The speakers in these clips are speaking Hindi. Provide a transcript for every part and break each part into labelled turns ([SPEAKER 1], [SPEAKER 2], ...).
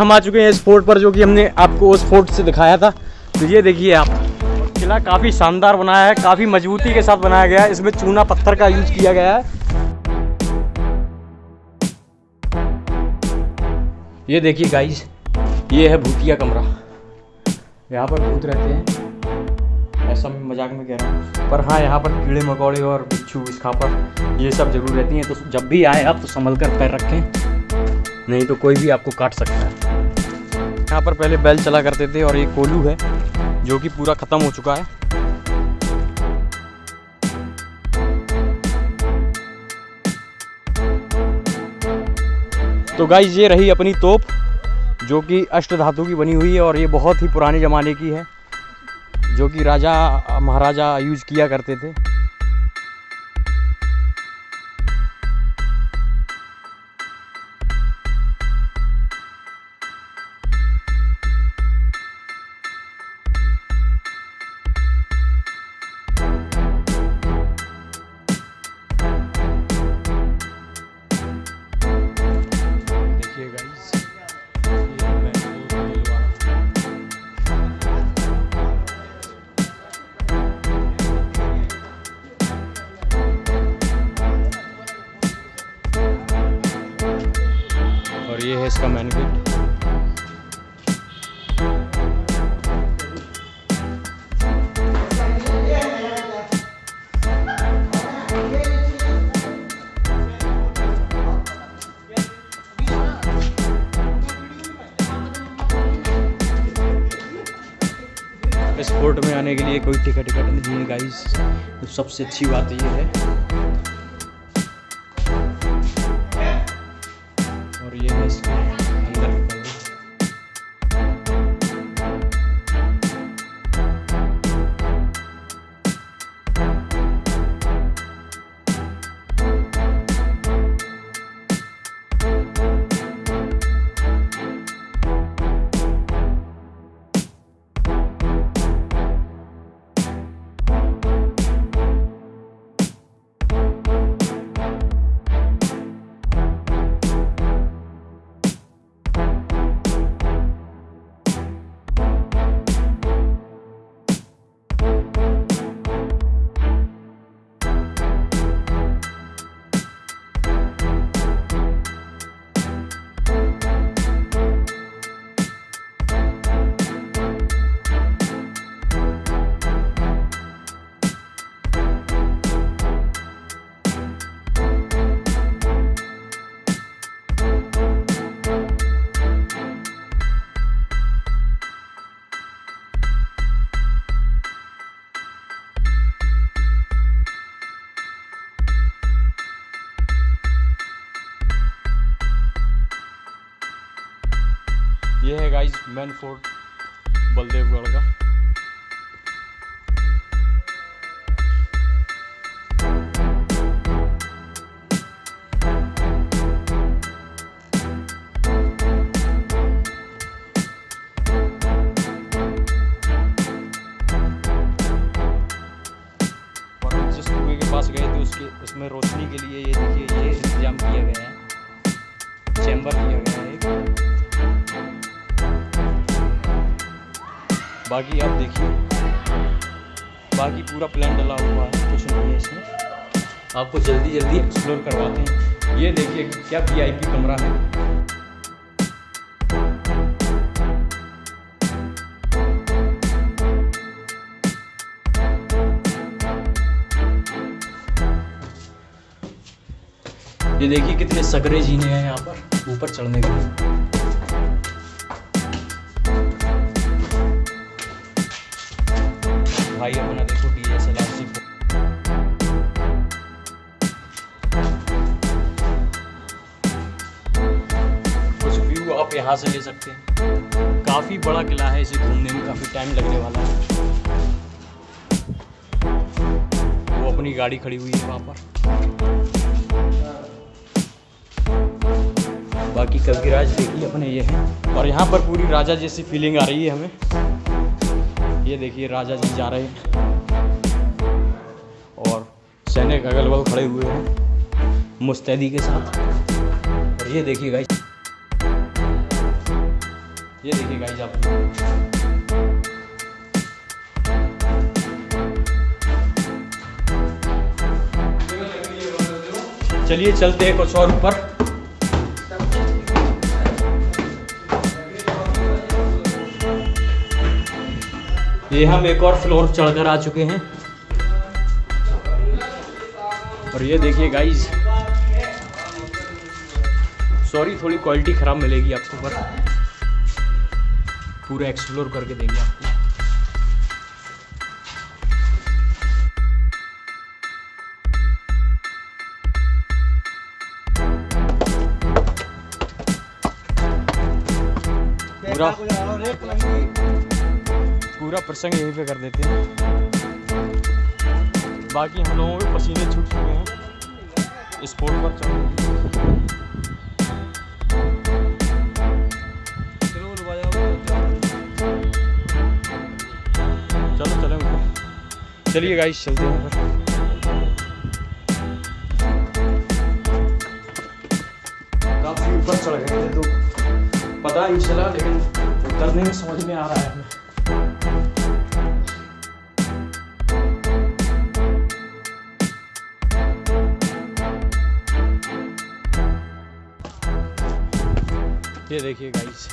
[SPEAKER 1] हम आ चुके हैं इस फोर्ट पर, जो कि हमने आपको उस फोर्ट से दिखाया था। तो ये देखिए आप, किला काफ़ी शानदार बनाया है, काफ़ी मजबूती के साथ बनाया गया है। इसमें चूना पत्थर का यूज़ किया गया है। ये देखिए गाइस ये है भूतिया कमरा। यहाँ पर भूत रहते हैं। ऐसा मैं मज़ाक में कह रहा हूँ। पर हाँ यहाँ पर कीड़े मकोड़े और बिच्छू इसखापर ये सब ज़रूर रहती हैं। तो जब भी आए आप तो संभल कर पैर रखें। नहीं तो कोई भी आपको काट सकता है। यहाँ पर पहले बैल चला करते थे और ये कोलू है, जो कि पूरा ख़त्म हो चुका है। तो गाइज़ ये रही अपनी तोप, जो कि अष्ट धातु की बनी हुई है और ये बहुत ही पुराने ज़माने की है, जो कि राजा, महाराजा यूज़ किया करते थे। ये है इसका मैन गेट इस फोर्ट में आने के लिए कोई टिकट टिकट नहीं है गाइस तो सबसे अच्छी बात ये है गाइस मैन फोर्ट बलदेवगढ़ का उसमें रोशनी के लिए ये देखिए, ये इंतज़ाम किया गया है। चैम्बर किया गया है बाकी आप देखिए। बाकी पूरा प्लान डला हुआ है, कुछ नहीं है इसमें। आपको जल्दी जल्दी एक्सप्लोर करवाते हैं। ये देखिए क्या वीआईपी कमरा है। ये देखिए कितने सकरे जीने हैं यहाँ पर, ऊपर चढ़ने के लिए। आप यहाँ से ले सकते हैं। काफ़ी बड़ा किला है, इसे घूमने में काफ़ी टाइम लगने वाला है। वो अपनी गाड़ी खड़ी हुई है वहाँ पर। बाकी कविराज देखिए अपने, ये हैं। और यहाँ पर पूरी राजा जैसी फीलिंग आ रही है हमें। ये देखिए, राजा जी जा रहे हैं। और सैनिक अगल बगल खड़े हुए हैं, मुस्तैदी के साथ। और ये देखिए गाइस गाइज़ आप चलिए चलते हैं कुछ और ऊपर। ये हम एक और फ्लोर चढ़कर आ चुके हैं। और ये देखिए गाइज़ सॉरी थोड़ी क्वालिटी ख़राब मिलेगी आपको पर पूरा एक्सप्लोर करके देंगे आपको। पूरा पूरा प्रसंग यहीं पे कर देते हैं। बाकी हम लोगों के पसीने छूट चुके हैं। स्पोर्ट पर चलो चलिए गाइस चलते हैं काफ़ी ऊपर चढ़ गए तो पता नहीं चला लेकिन उतरने में समझ में आ रहा है हमें। ये देखिए गाइस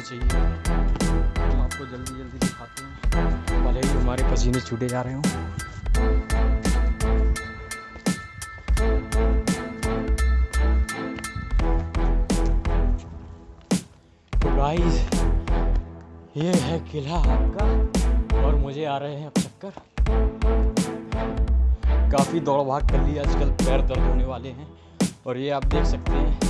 [SPEAKER 1] समय चाहिए। हम आपको जल्दी जल्दी दिखाते हैं। भले ही हमारे पसीने छूटे जा रहे हों। तो ये है किला आपका, और मुझे आ रहे हैं अब चक्कर। काफ़ी दौड़ भाग कर ली, आजकल पैर दर्द होने वाले हैं। और ये आप देख सकते हैं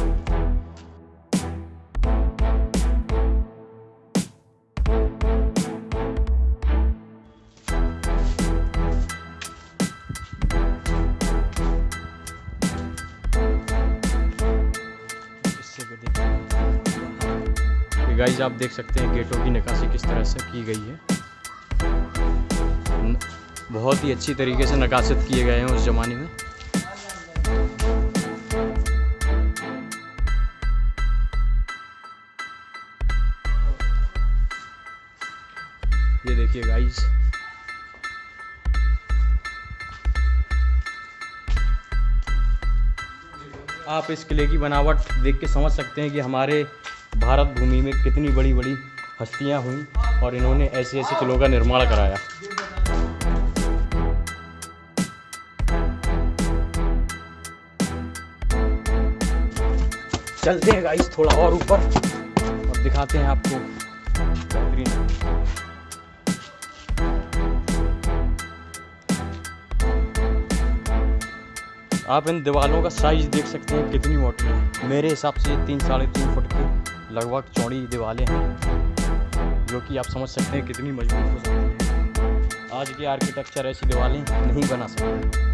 [SPEAKER 1] गाइज़ आप देख सकते हैं गेटों की नकाशी किस तरह से की गई है। बहुत ही अच्छी तरीके से नकाशित किए गए हैं उस ज़माने में। ये देखिए गाइस आप इस किले की बनावट देख के समझ सकते हैं कि हमारे भारत भूमि में कितनी बड़ी बड़ी हस्तियाँ हुई और इन्होंने ऐसे ऐसे किलों का निर्माण कराया। चलते हैं गाइस थोड़ा और ऊपर। और दिखाते हैं आपको बेहतरीन। आप इन दीवारों का साइज़ देख सकते हैं कितनी मोटी है। मेरे हिसाब से तीन साढ़े तीन फुट की लगभग चौड़ी दीवारें हैं, जो कि आप समझ सकते हैं कितनी मज़बूत हो सकती है। आज की आर्किटेक्चर ऐसी दीवारें नहीं बना सकते।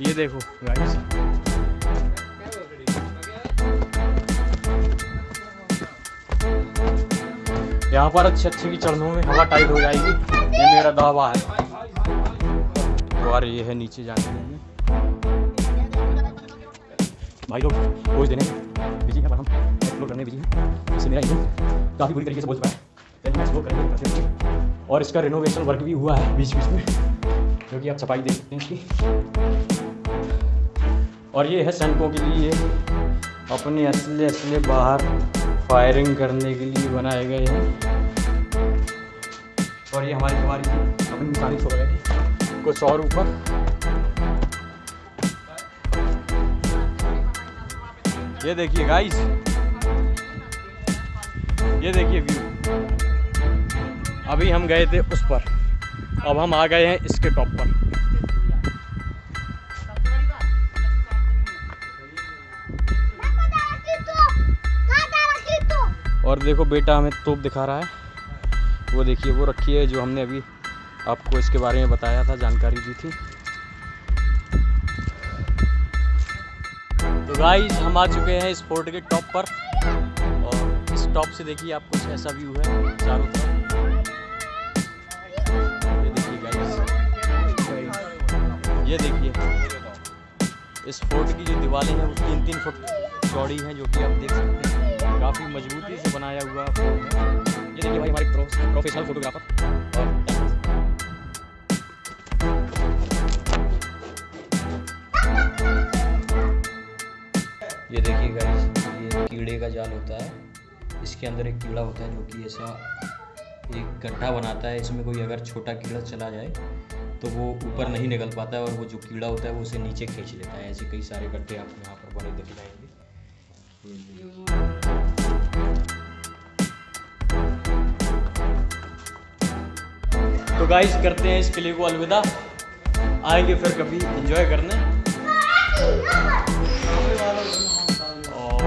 [SPEAKER 1] ये देखो गाइस यहाँ पर अच्छे अच्छे की चरणों में हवा टाइट हो जाएगी। ये मेरा दावा है। और ये है, नीचे जाने के लिए। भाई लोग पोज देने बिज़ी हैं हम एक्सप्लोर करने बिज़ी हैं। इससे मेरा इंजन काफ़ी बुरी तरीके से बोल चुका है। और इसका रिनोवेशन वर्क भी हुआ है बीच बीच में, जो कि आप छपाई देख सकते हैं इसकी। और ये है सैनिकों के लिए अपने असले असले बाहर फायरिंग करने के लिए बनाए गए हैं। और ये हमारी हमारी अपनी निशानी छोड़ गए कुछ और ऊपर। ये देखिए गाइस ये देखिए व्यू अभी हम गए थे उस पर। अब हम आ गए हैं इसके टॉप पर। और देखो बेटा हमें तोप दिखा रहा है। वो देखिए, वो रखी है जो हमने अभी आपको इसके बारे में बताया था, जानकारी दी थी। तो गाइस हम आ चुके हैं इस फोर्ट के टॉप पर। और इस टॉप से देखिए आप कुछ ऐसा व्यू है चारों तरफ़। ये देखिए गाइस ये देखिए। इस फोर्ट की जो दीवारें हैं, वो तीन तीन फुट चौड़ी हैं, जो कि आप देख सकते हैं। काफ़ी मजबूती से बनाया हुआ ये देखिए भाई, हमारे प्रोफेशनल फोटोग्राफर ये देखिए गाइस ये कीड़े का जाल होता है। इसके अंदर एक कीड़ा होता है जो कि ऐसा एक गड्ढा बनाता है। इसमें कोई अगर छोटा कीड़ा चला जाए तो वो ऊपर नहीं निकल पाता है और वो जो कीड़ा होता है, वो उसे नीचे खींच लेता है। ऐसे कई सारे गड्ढे आपको यहाँ पर बने दिख जाएँगे तो गाइस करते हैं इस किले को अलविदा। आएँगे फिर कभी एंजॉय करने। और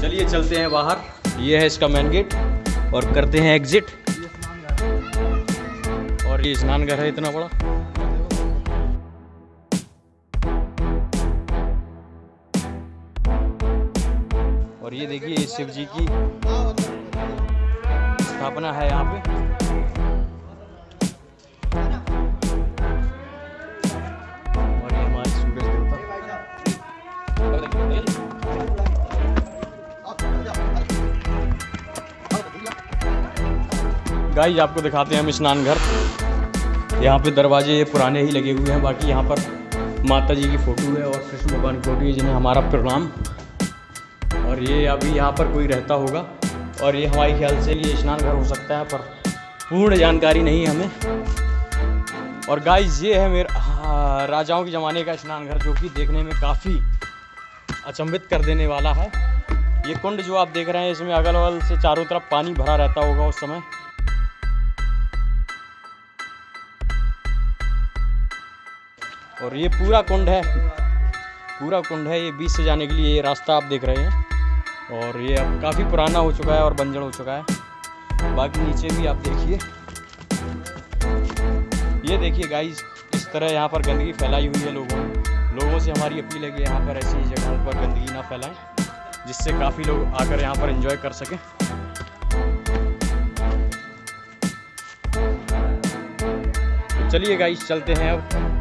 [SPEAKER 1] चलिए चलते हैं बाहर। ये है इसका मेन गेट और करते हैं एग्जिट और ये स्नान घर है इतना बड़ा। और ये देखिए शिव जी की स्थापना है यहाँ पे। गाइस आपको दिखाते हैं हम स्नान घर यहाँ पे दरवाजे ये पुराने ही लगे हुए हैं बाकी यहाँ पर माता जी की फ़ोटो है और कृष्ण भगवान की फ़ोटो है जिन्हें हमारा प्रणाम। और ये अभी यहाँ पर कोई रहता होगा और ये हमारे ख्याल से ये स्नान घर हो सकता है पर पूर्ण जानकारी नहीं है हमें। और गाइस ये है मेरा हाँ, राजाओं के ज़माने का स्नान घर जो कि देखने में काफ़ी अचंभित कर देने वाला है। ये कुंड जो आप देख रहे हैं इसमें अगल बगल से चारों तरफ़ पानी भरा रहता होगा उस समय। और ये पूरा कुंड है। पूरा कुंड है ये बीच से जाने के लिए ये रास्ता आप देख रहे हैं। और ये अब काफ़ी पुराना हो चुका है और बंजर हो चुका है। बाकी नीचे भी आप देखिए। ये देखिए गाइस इस तरह यहाँ पर गंदगी फैलाई हुई है लोगों ने। लोगों से हमारी अपील है कि यहाँ पर ऐसी जगहों पर गंदगी ना फैलाएँ, जिससे काफ़ी लोग आकर यहाँ पर एंजॉय कर सकें। तो चलिए गाइस चलते हैं अब।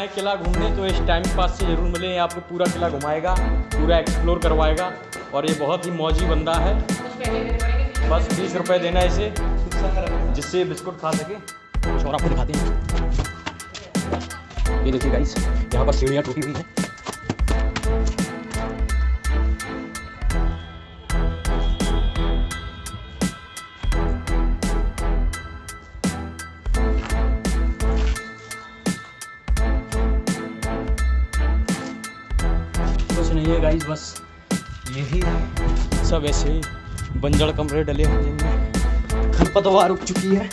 [SPEAKER 1] आए किला घूमने तो इस टाइम पास से ज़रूर मिले आपको पूरा किला घुमाएगा, पूरा एक्सप्लोर करवाएगा, और ये बहुत ही मौजी बंदा है। बस बीस रुपये देना इसे, जिससे बिस्कुट खा सके। छोरा और खाते हैं। ये देखिए गाइस यहाँ पर सीढ़ियाँ टूटी हुई हैं। गाइस बस यही है। सब ऐसे ही बंजड़ कमरे डले हुए हैं खरपतवार उग चुकी है।